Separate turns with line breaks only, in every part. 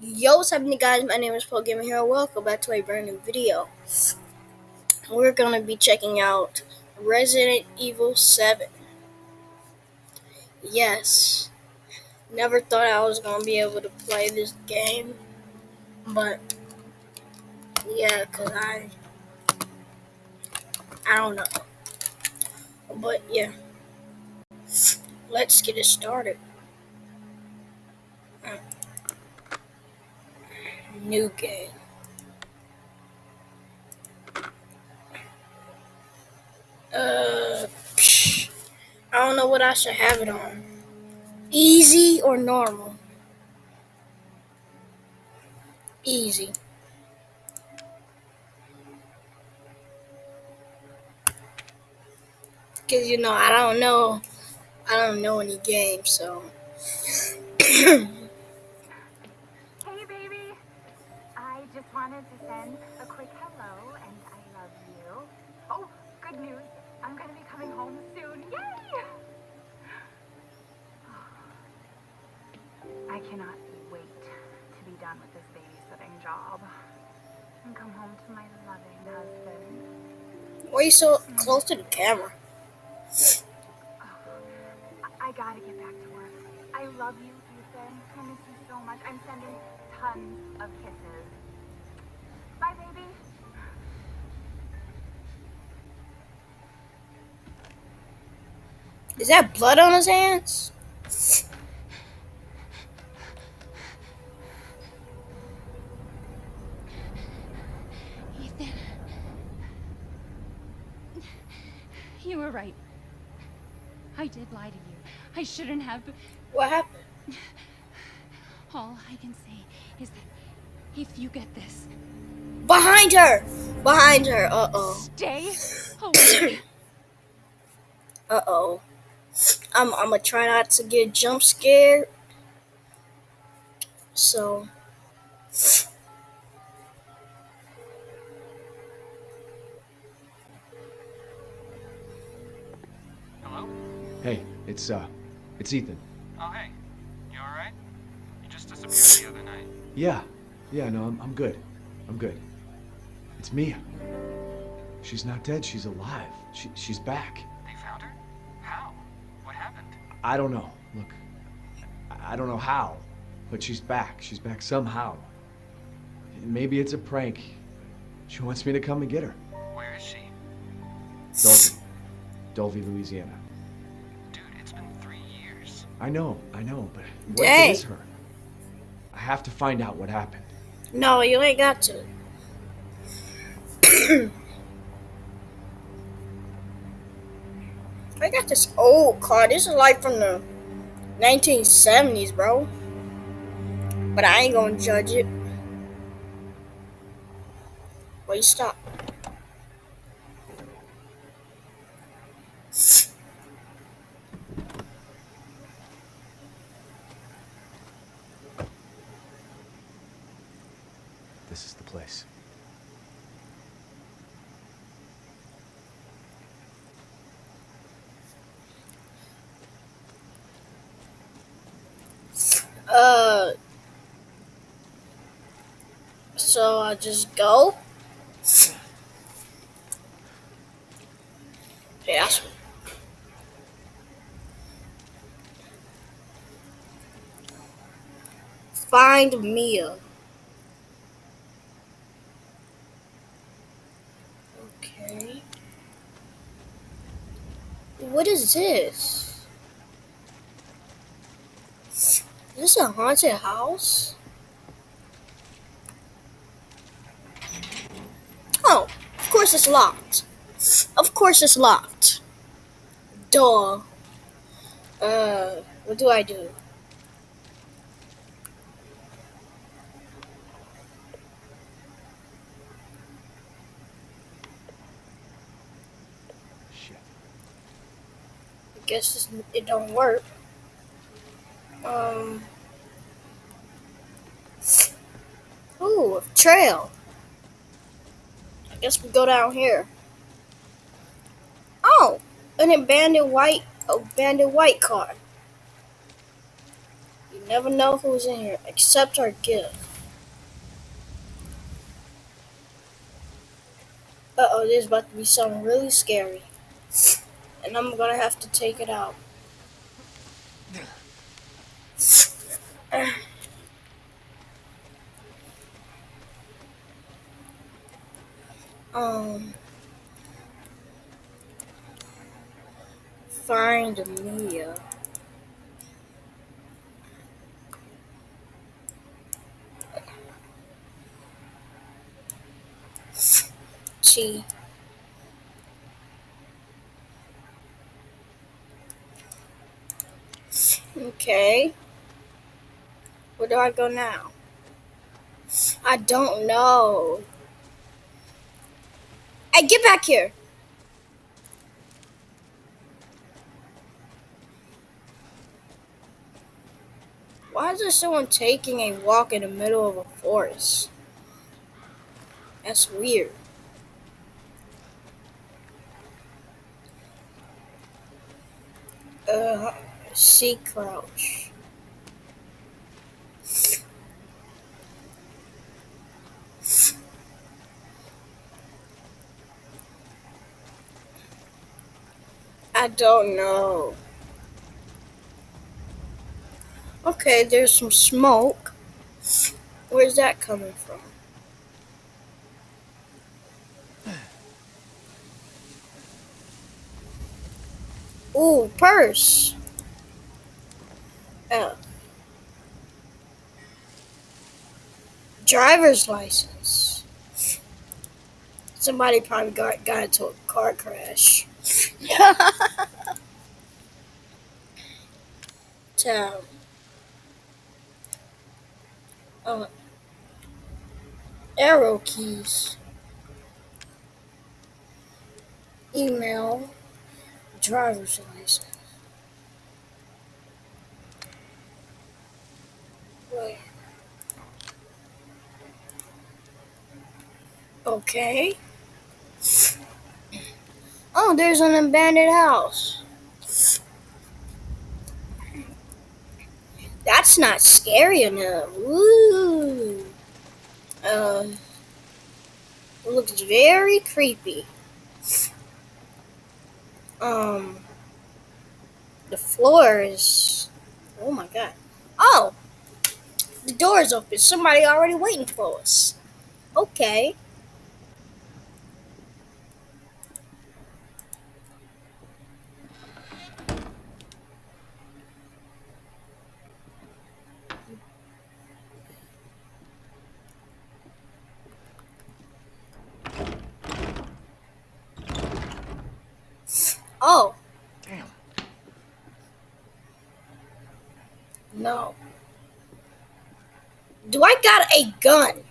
Yo, what's happening guys? My name is Paul Gamer here. Welcome back to a brand new video. We're gonna be checking out Resident Evil 7. Yes. Never thought I was gonna be able to play this game. But yeah, cause I I don't know. But yeah. Let's get it started. New game. Uh, psh, I don't know what I should have it on. Easy or normal? Easy. Cause you know I don't know, I don't know any games, so.
wanted to send a quick hello and I love you. Oh, good news. I'm going to be coming home soon. Yay! I cannot wait to be done with this babysitting job and come home to my loving husband.
Why are you so close to the camera?
I gotta get back to work. I love you, Ethan. I miss you so much. I'm sending tons of kisses. Bye, baby.
Is that blood on his hands?
Ethan. You were right. I did lie to you. I shouldn't have.
What happened?
All I can say is that if you get this,
Behind her! Behind her. Uh oh.
Stay away.
uh oh. I'm, I'm gonna try not to get jump scared. So.
Hello?
Hey, it's, uh, it's Ethan.
Oh, hey. You alright? You just disappeared the other night.
Yeah, yeah, no, I'm, I'm good. I'm good. It's Mia. She's not dead. She's alive. She, she's back.
They found her? How? What happened?
I don't know. Look, I don't know how, but she's back. She's back somehow. Maybe it's a prank. She wants me to come and get her.
Where is she?
Dulvey. Dulvey, Louisiana.
Dude, it's been three years.
I know, I know, but what
Dang.
is her? I have to find out what happened.
No, you ain't got to. I got this old car. This is like from the 1970s, bro. But I ain't gonna judge it. Wait, stop.
This is the place.
Uh. So I just go. Yeah. Find Mia. Okay. What is this? Is this a haunted house? Oh, of course it's locked. Of course it's locked. Duh. Uh, what do I do?
Shit.
I guess it don't work. Um. Ooh, a trail. I guess we go down here. Oh, an abandoned white, abandoned white car. You Never know who's in here. Accept our gift. Uh oh, there's about to be something really scary. And I'm gonna have to take it out. Um. Find Mia. She. Okay. Where do I go now? I don't know. Hey, get back here. Why is there someone taking a walk in the middle of a forest? That's weird. Uh, sea crouch. I don't know. Okay, there's some smoke. Where's that coming from? Ooh, purse. Oh. Driver's license. Somebody probably got, got into a car crash. Town. Uh, arrow keys. Email. Driver's license. Wait. Okay. Oh, there's an abandoned house. That's not scary enough. Ooh. Uh, it looks very creepy. Um, the floor is. Oh my god. Oh! The door is open. Somebody already waiting for us. Okay. Oh,
Damn.
no. Do I got a gun?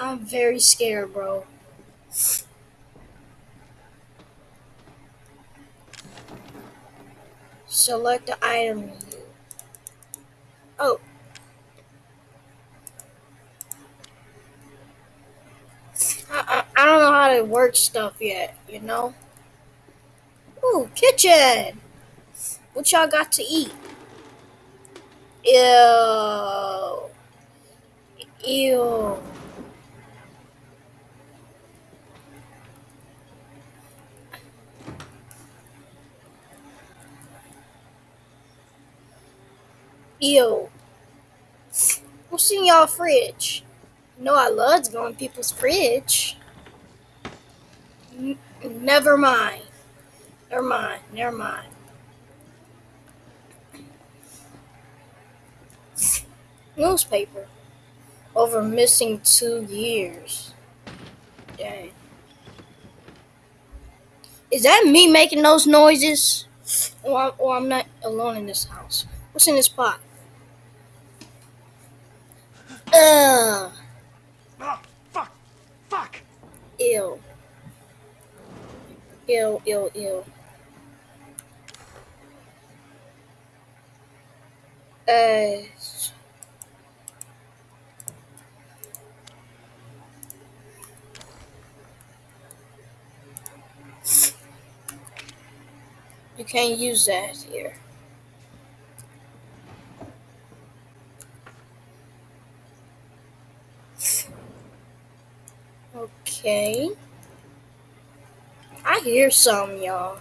I'm very scared, bro. Select the item. Oh. I, I, I don't know how to work stuff yet, you know? Ooh, kitchen! What y'all got to eat? Ew. Ew. Ew. What's in y'all fridge? You know I love to go in people's fridge. N- never mind. Never mind. Never mind. Newspaper. Over missing two years. Dang. Is that me making those noises? Or, I'm- I'm not alone in this house? What's in this pot? Ugh.
Oh, fuck. Fuck.
Ew. Ew, ew, ew. Uh, you can't use that here. Okay. I hear some, y'all.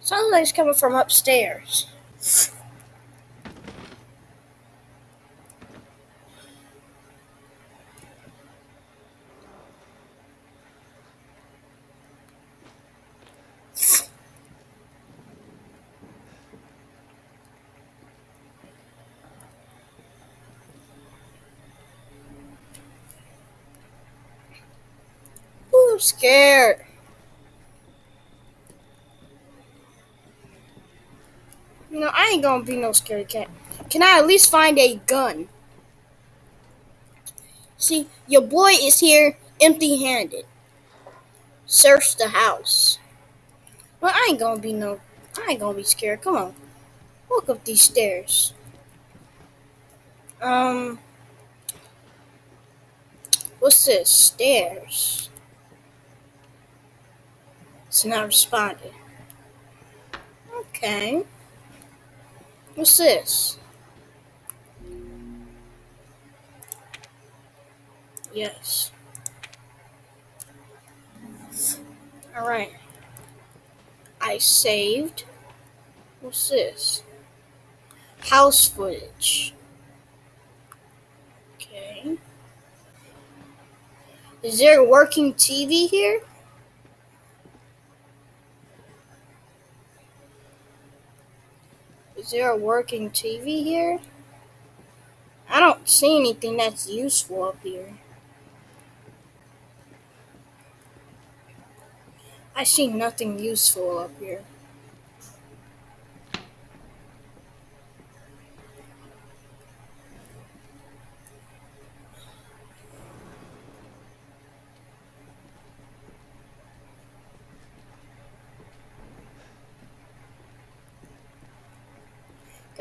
It's coming from upstairs. Ooh, I'm scared. No, I ain't gonna be no scary cat. Can I at least find a gun? See, your boy is here empty handed. Search the house. Well, I ain't gonna be no. I ain't gonna be scared. Come on. Walk up these stairs. Um. What's this? Stairs. It's not responding. Okay. What's this? Yes. Alright. I saved. What's this? House footage. Okay. Is there a working TV here? Is there a working TV here? I don't see anything that's useful up here. I see nothing useful up here.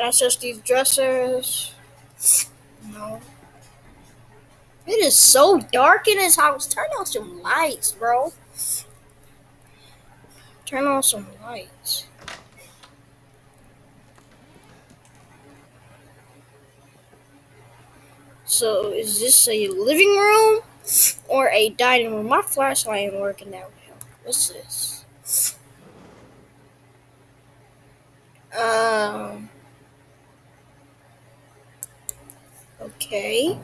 I search these dressers? No. It is so dark in this house. Turn on some lights, bro. Turn on some lights. So, is this a living room or a dining room? My flashlight ain't working that well. What's this? Um. Okay.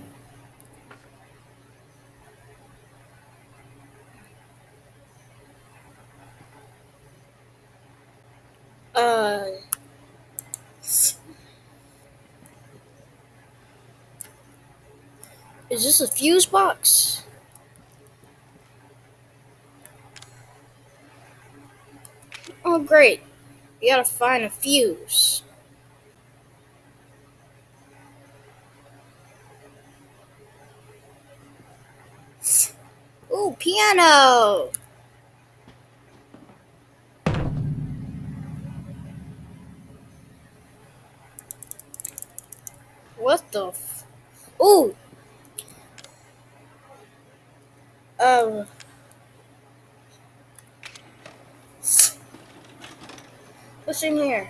Uh. Is this a fuse box? Oh, great. You gotta find a fuse. Ooh, piano! What the f- Ooh! Um. What's in here?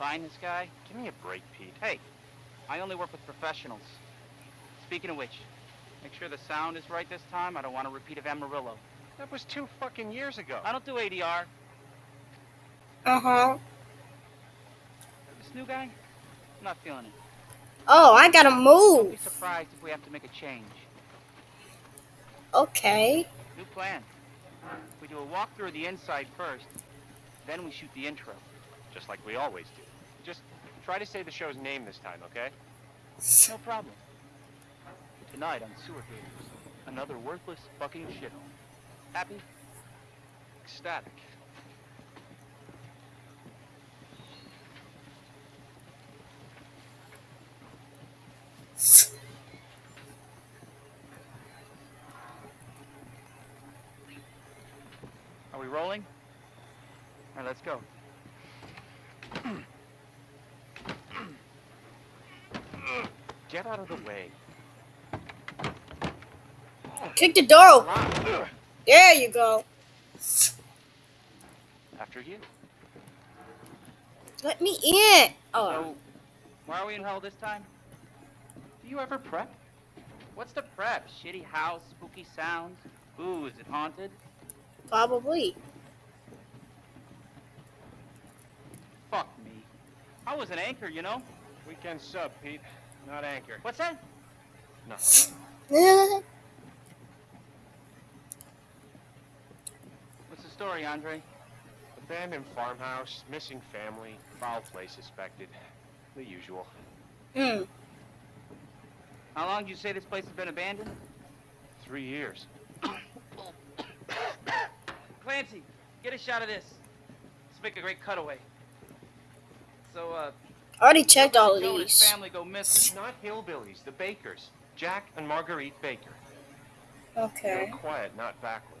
Find this guy?
Give me a break, Pete.
Hey, I only work with professionals. Speaking of which, make sure the sound is right this time. I don't want a repeat of Amarillo.
That was two fucking years ago.
I don't do ADR.
Uh huh.
This new guy? I'm not feeling it.
Oh, I gotta
Don't
move.
be surprised if we have to make a change.
Okay.
New plan. We do a walkthrough of the inside first, then we shoot the intro.
Just like we always do. Just try to say the show's name this time, okay?
No problem. Tonight on Sewer Gators, Another worthless fucking shithole. Happy?
Ecstatic.
Are we rolling? All right, let's go. Get out of the way.
Kick the door open. There you go.
After you.
Let me in. Oh,
So, why are we in hell this time? Do you ever prep? What's the prep? Shitty house, spooky sounds? Ooh, is it haunted?
probably.
Fuck me. I was an anchor, you know?
Weekend sub, Pete. Not anchor.
What's that?
Nothing.
What's the story, Andre?
Abandoned farmhouse, missing family, foul play suspected. The usual.
Hmm.
How long do you say this place has been abandoned?
Three years.
Clancy, get a shot of this. Let's make a great cutaway. So, uh,
I already checked all of
Joe and his
these.
family go missing.
Not hillbillies, the Bakers. Jack and Marguerite Baker.
Okay.
They're quiet, not backward.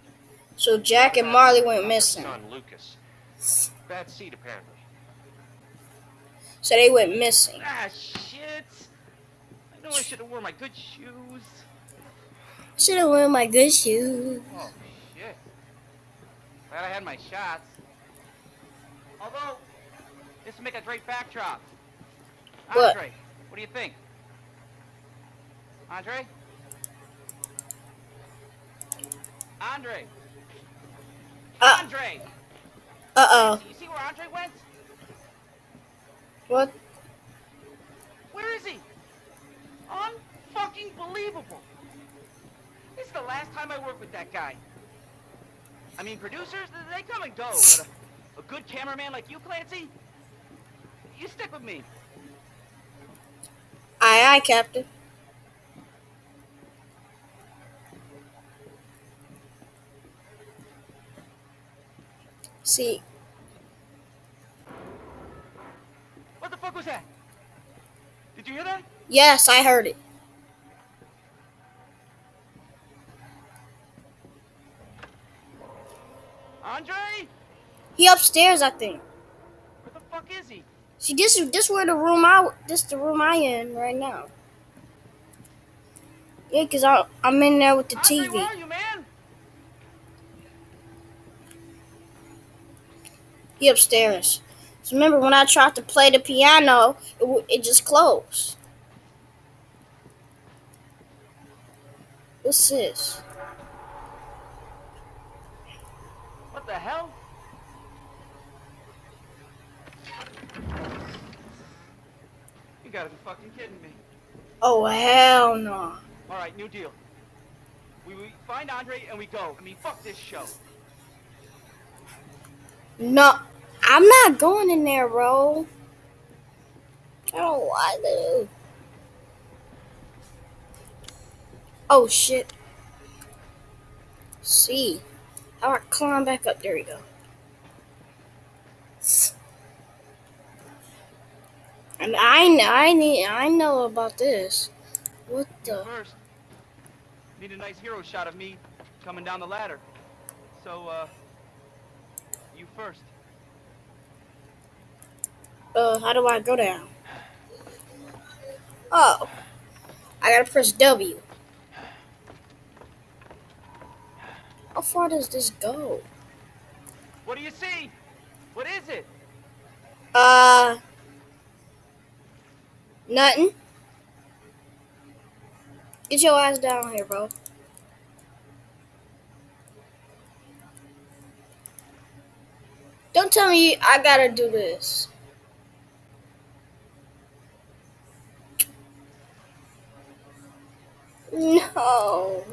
So Jack and Marley went missing.
Son Lucas. Bad seed, apparently.
So they went missing.
Ah, shit! I know I should have worn my good shoes.
Should have worn my good shoes.
Oh, shit. Glad I had my shots. Although, this would make a great backdrop.
What?
Andre, what do you think? Andre? Andre!
Uh,
Andre!
uh oh.
You see where Andre went?
What?
Where is he? Unfucking believable. This is the last time I work with that guy. I mean, producers, they come and go, but a, a good cameraman like you, Clancy, you stick with me.
Aye, Captain. See,
What the fuck was that? Did you hear that?
yes, I heard it.
Andre?
He upstairs, I think.
Where the fuck is he?
See, this is this where the room I this the room I in right now. Yeah, cause I I'm in there with the TV.
you.
He upstairs. So remember when I tried to play the piano, it, w- it just closed. What's this?
What the hell? You gotta be fucking kidding me.
Oh hell no!
All right, new deal. We, we find Andre and we go. I mean, fuck this show.
No, I'm not going in there, bro. I don't want to. Oh shit. See, how I climb back up? There we go. And I know, I need, I know about this. What the?
first. Need a nice hero shot of me coming down the ladder. So, uh, you first.
Uh, how do I go down? Oh, I gotta press W. How far does this go?
What do you see? What is it?
Uh, nothing. Get your ass down here, bro. Don't tell me I gotta do this. No.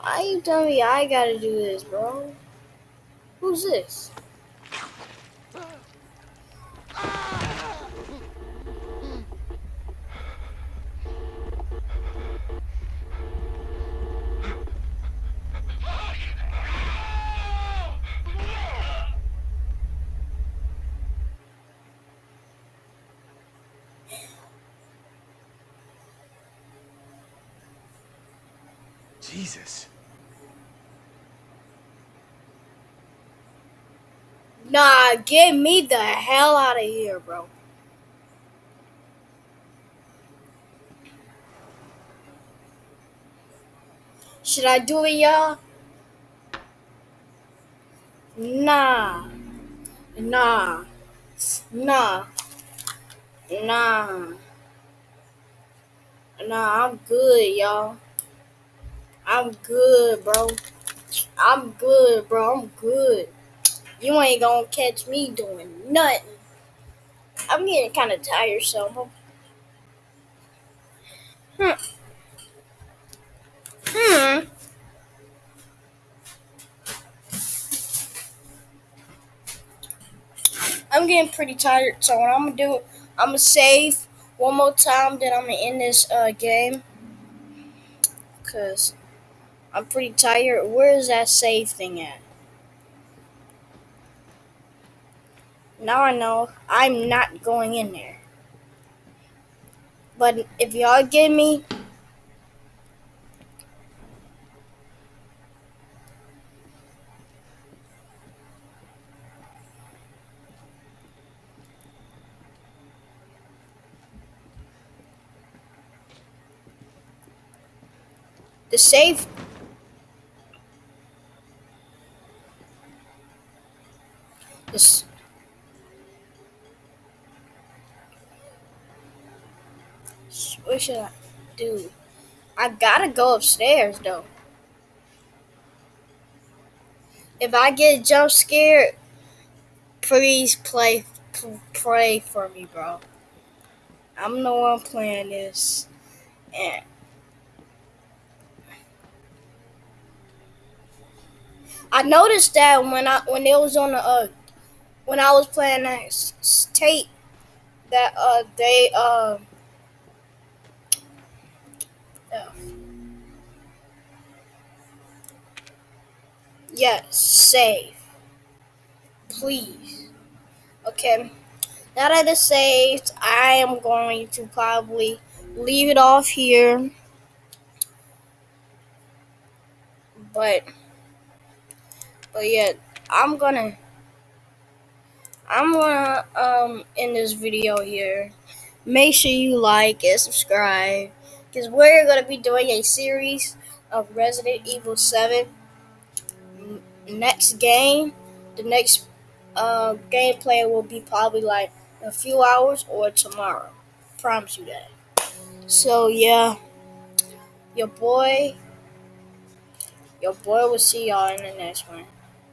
Why you telling me I gotta do this, bro? Who's this? Ah.
Jesus.
Nah, get me the hell out of here, bro. Should I do it, y'all? Nah. Nah. Nah. Nah. Nah, I'm good, y'all. I'm good, bro. I'm good, bro. I'm good. You ain't gonna catch me doing nothing. I'm getting kind of tired, so. Hmm. Hmm. I'm getting pretty tired, so what I'm gonna do, I'm gonna save one more time, then I'm gonna end this uh, game. Cause I'm pretty tired. Where is that save thing at? Now I know I'm not going in there. But if y'all give me the save this what should I do? I gotta go upstairs though. If I get jump scared, please play pray for me, bro. I'm the one playing this, and I noticed that when I when it was on the uh when I was playing that tape that uh they uh, yes save. Please. Okay. Now that it's saved I am going to probably leave it off here. But but yeah I'm gonna I'm gonna um end this video here. Make sure you like and subscribe because we're gonna be doing a series of Resident Evil 7 N- next game the next uh gameplay will be probably like a few hours or tomorrow. Promise you that. So yeah. Your boy your boy will see y'all in the next one.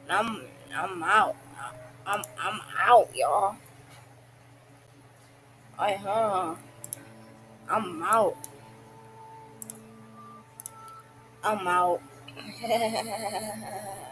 I'm i'm out. I'm i'm out y'all. I huh? I'm out. I'm out